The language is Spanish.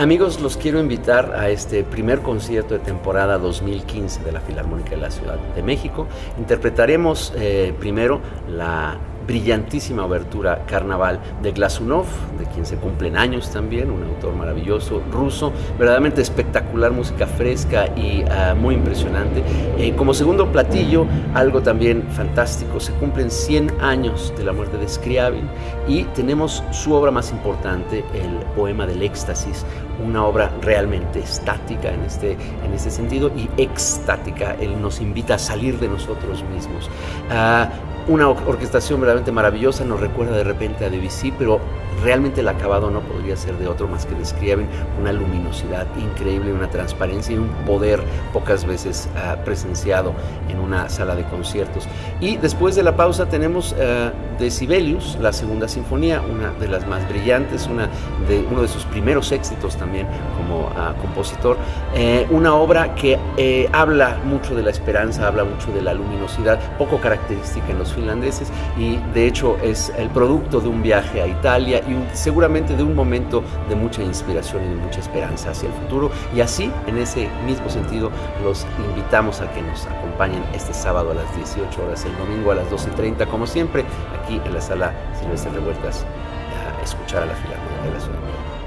Amigos, los quiero invitar a este primer concierto de temporada 2015 de la Filarmónica de la Ciudad de México. Interpretaremos eh, primero la brillantísima obertura Carnaval de Glasunov, de quien se cumplen años también, un autor maravilloso ruso, verdaderamente espectacular, música fresca y uh, muy impresionante. Eh, como segundo platillo, algo también fantástico, se cumplen 100 años de la muerte de Scriabin y tenemos su obra más importante, el poema del éxtasis, una obra realmente estática en este, en este sentido y extática, él nos invita a salir de nosotros mismos. Uh, una orquestación verdaderamente maravillosa, nos recuerda de repente a Debussy, pero realmente el acabado no podría ser de otro más que describen una luminosidad increíble, una transparencia y un poder pocas veces uh, presenciado en una sala de conciertos. Y después de la pausa tenemos uh, de Sibelius, la segunda sinfonía, una de las más brillantes, una de, uno de sus primeros éxitos también como uh, compositor, eh, una obra que eh, habla mucho de la esperanza, habla mucho de la luminosidad, poco característica en los finlandeses y de hecho es el producto de un viaje a Italia y seguramente de un momento de mucha inspiración y de mucha esperanza hacia el futuro. Y así, en ese mismo sentido, los invitamos a que nos acompañen este sábado a las 18 horas, el domingo a las 12.30, como siempre, aquí en la sala Silvestre Revueltas, a escuchar a la Filarmónica de la Ciudad.